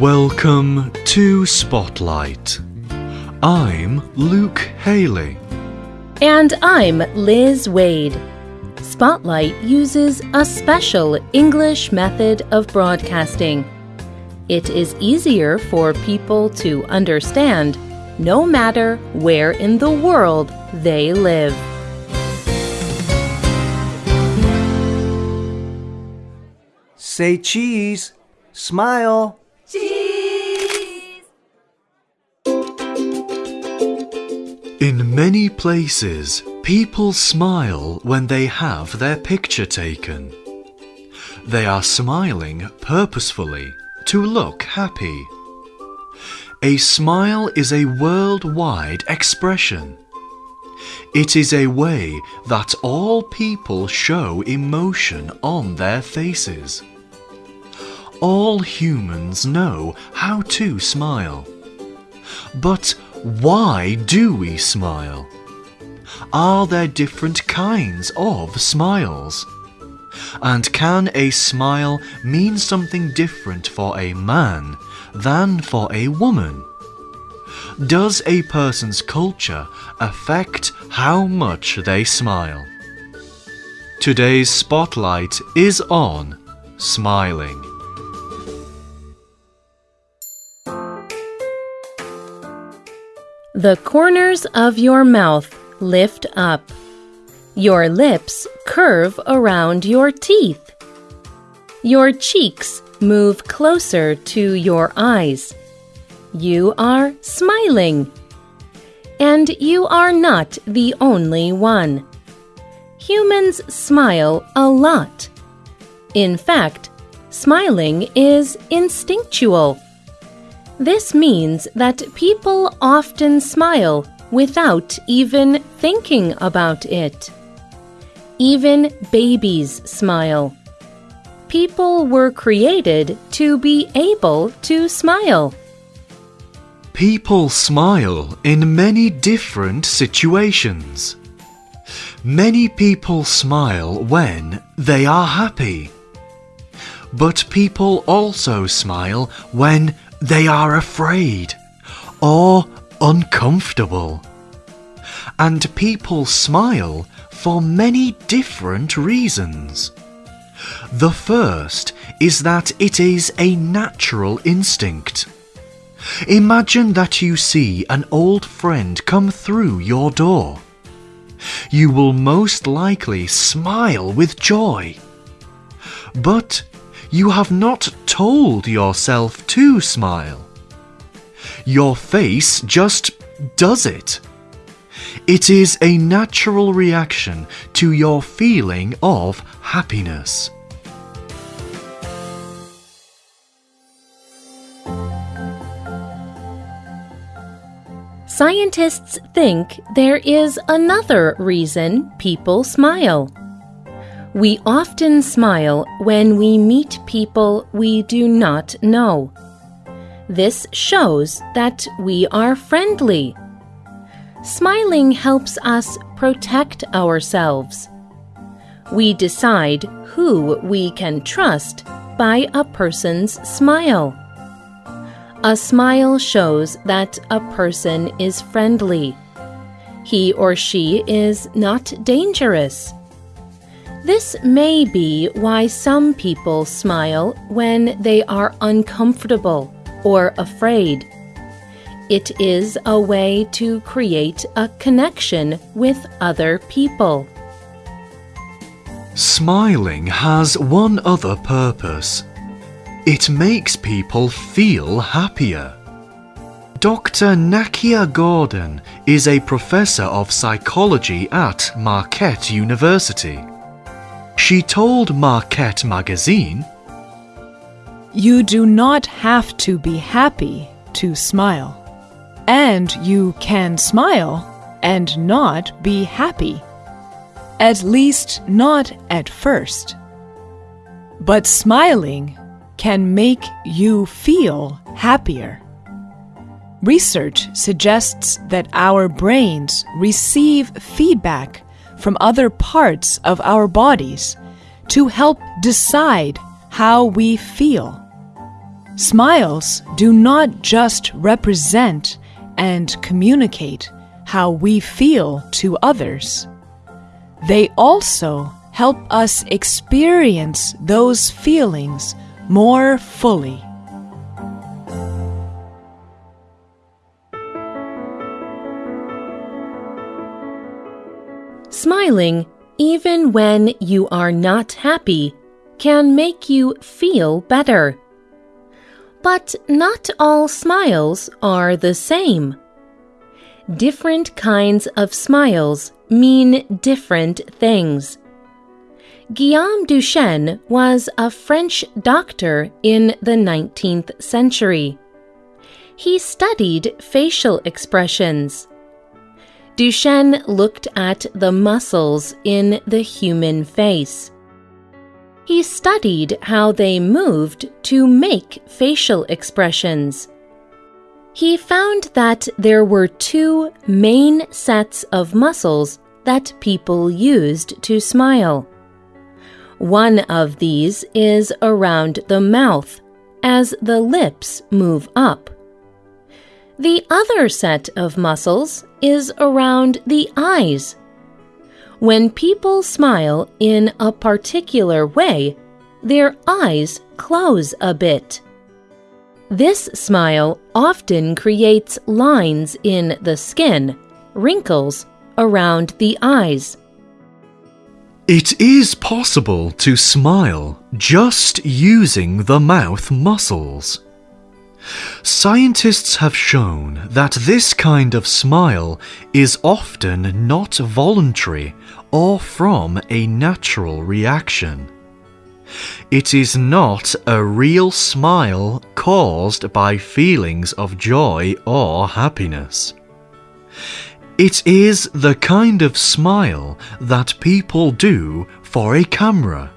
Welcome to Spotlight. I'm Luke Haley. And I'm Liz Waid. Spotlight uses a special English method of broadcasting. It is easier for people to understand no matter where in the world they live. Say cheese. Smile. In many places, people smile when they have their picture taken. They are smiling purposefully to look happy. A smile is a worldwide expression. It is a way that all people show emotion on their faces. All humans know how to smile. But why do we smile? Are there different kinds of smiles? And can a smile mean something different for a man than for a woman? Does a person's culture affect how much they smile? Today's spotlight is on smiling. The corners of your mouth lift up. Your lips curve around your teeth. Your cheeks move closer to your eyes. You are smiling. And you are not the only one. Humans smile a lot. In fact, smiling is instinctual. This means that people often smile without even thinking about it. Even babies smile. People were created to be able to smile. People smile in many different situations. Many people smile when they are happy. But people also smile when they are afraid or uncomfortable. And people smile for many different reasons. The first is that it is a natural instinct. Imagine that you see an old friend come through your door. You will most likely smile with joy. But you have not told yourself to smile. Your face just does it. It is a natural reaction to your feeling of happiness. Scientists think there is another reason people smile. We often smile when we meet people we do not know. This shows that we are friendly. Smiling helps us protect ourselves. We decide who we can trust by a person's smile. A smile shows that a person is friendly. He or she is not dangerous. This may be why some people smile when they are uncomfortable or afraid. It is a way to create a connection with other people. Smiling has one other purpose. It makes people feel happier. Dr. Nakia Gordon is a professor of psychology at Marquette University. She told Marquette magazine, You do not have to be happy to smile. And you can smile and not be happy. At least not at first. But smiling can make you feel happier. Research suggests that our brains receive feedback from other parts of our bodies to help decide how we feel. Smiles do not just represent and communicate how we feel to others. They also help us experience those feelings more fully. Smiling, even when you are not happy, can make you feel better. But not all smiles are the same. Different kinds of smiles mean different things. Guillaume Duchenne was a French doctor in the 19th century. He studied facial expressions. Duchenne looked at the muscles in the human face. He studied how they moved to make facial expressions. He found that there were two main sets of muscles that people used to smile. One of these is around the mouth as the lips move up. The other set of muscles is around the eyes. When people smile in a particular way, their eyes close a bit. This smile often creates lines in the skin, wrinkles around the eyes. It is possible to smile just using the mouth muscles. Scientists have shown that this kind of smile is often not voluntary or from a natural reaction. It is not a real smile caused by feelings of joy or happiness. It is the kind of smile that people do for a camera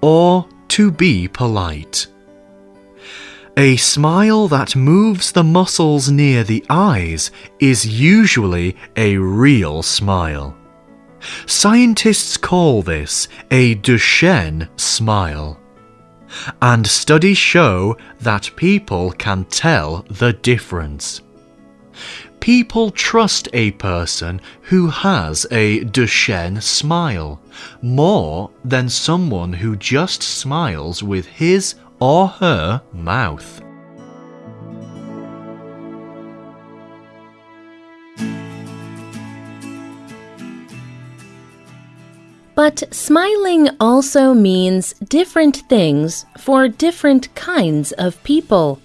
or to be polite. A smile that moves the muscles near the eyes is usually a real smile. Scientists call this a Duchenne smile. And studies show that people can tell the difference. People trust a person who has a Duchenne smile more than someone who just smiles with his or her mouth. But smiling also means different things for different kinds of people.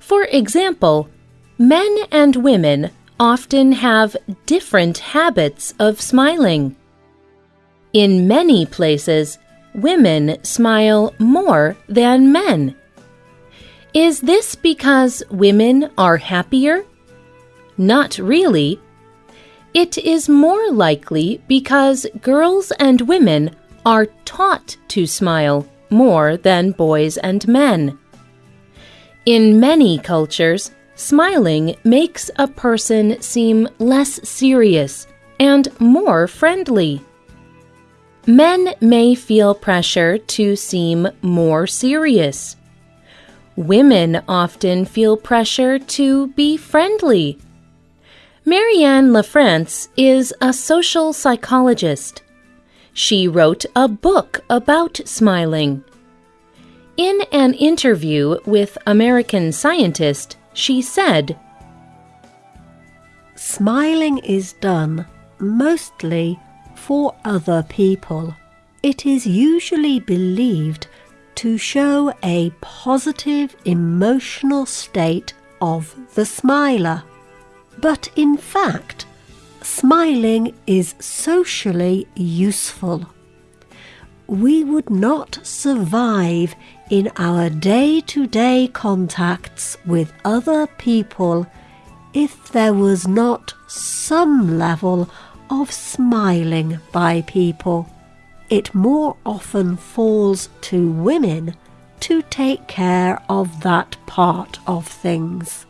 For example, men and women often have different habits of smiling. In many places, women smile more than men. Is this because women are happier? Not really. It is more likely because girls and women are taught to smile more than boys and men. In many cultures, smiling makes a person seem less serious and more friendly. Men may feel pressure to seem more serious. Women often feel pressure to be friendly. Marianne LaFrance is a social psychologist. She wrote a book about smiling. In an interview with American Scientist, she said, Smiling is done mostly for other people. It is usually believed to show a positive emotional state of the smiler. But in fact, smiling is socially useful. We would not survive in our day to day contacts with other people if there was not some level of smiling by people. It more often falls to women to take care of that part of things.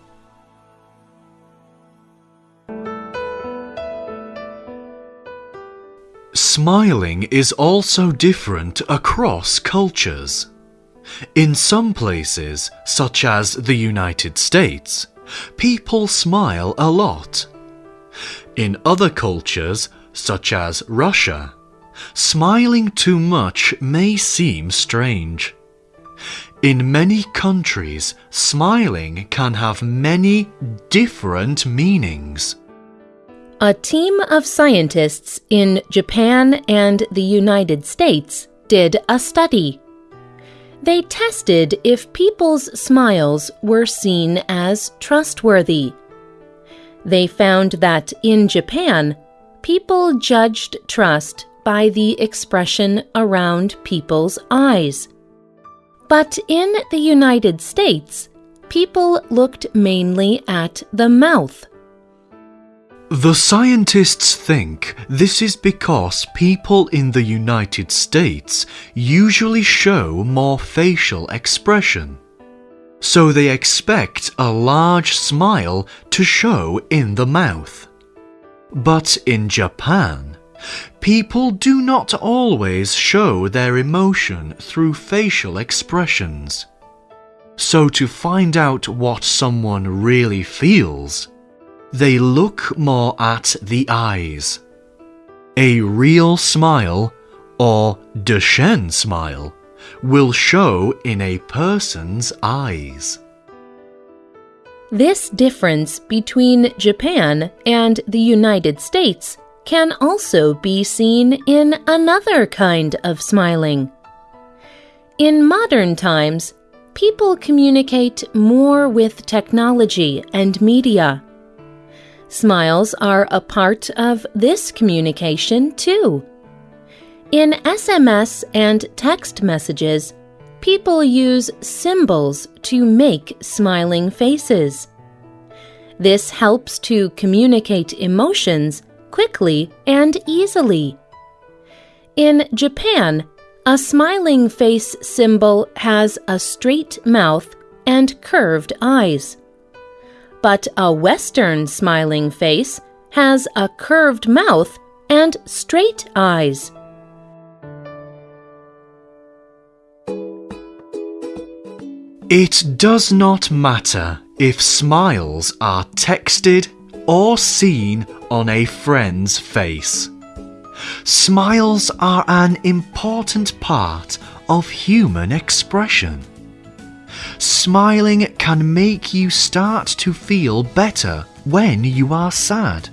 Smiling is also different across cultures. In some places, such as the United States, people smile a lot. In other cultures, such as Russia, smiling too much may seem strange. In many countries, smiling can have many different meanings. A team of scientists in Japan and the United States did a study. They tested if people's smiles were seen as trustworthy. They found that in Japan, people judged trust by the expression around people's eyes. But in the United States, people looked mainly at the mouth. The scientists think this is because people in the United States usually show more facial expression. So they expect a large smile to show in the mouth. But in Japan, people do not always show their emotion through facial expressions. So to find out what someone really feels, they look more at the eyes. A real smile, or Duchenne smile, will show in a person's eyes. This difference between Japan and the United States can also be seen in another kind of smiling. In modern times, people communicate more with technology and media. Smiles are a part of this communication too. In SMS and text messages, people use symbols to make smiling faces. This helps to communicate emotions quickly and easily. In Japan, a smiling face symbol has a straight mouth and curved eyes but a Western smiling face has a curved mouth and straight eyes. It does not matter if smiles are texted or seen on a friend's face. Smiles are an important part of human expression. Smiling can make you start to feel better when you are sad.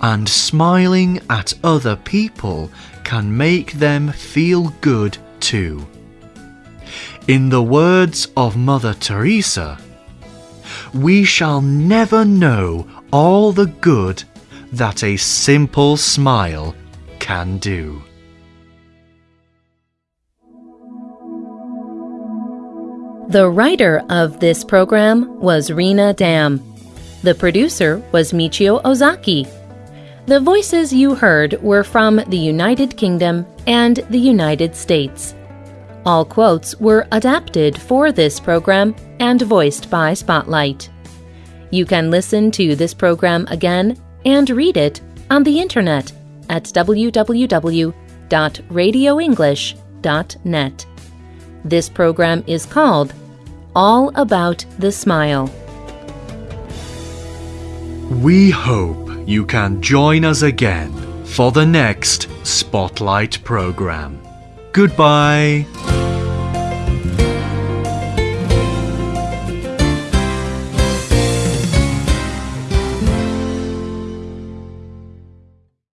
And smiling at other people can make them feel good too. In the words of Mother Teresa, we shall never know all the good that a simple smile can do. The writer of this program was Rena Dam. The producer was Michio Ozaki. The voices you heard were from the United Kingdom and the United States. All quotes were adapted for this program and voiced by Spotlight. You can listen to this program again and read it on the internet at www.radioenglish.net. This program is called All About the Smile. We hope you can join us again for the next Spotlight program. Goodbye.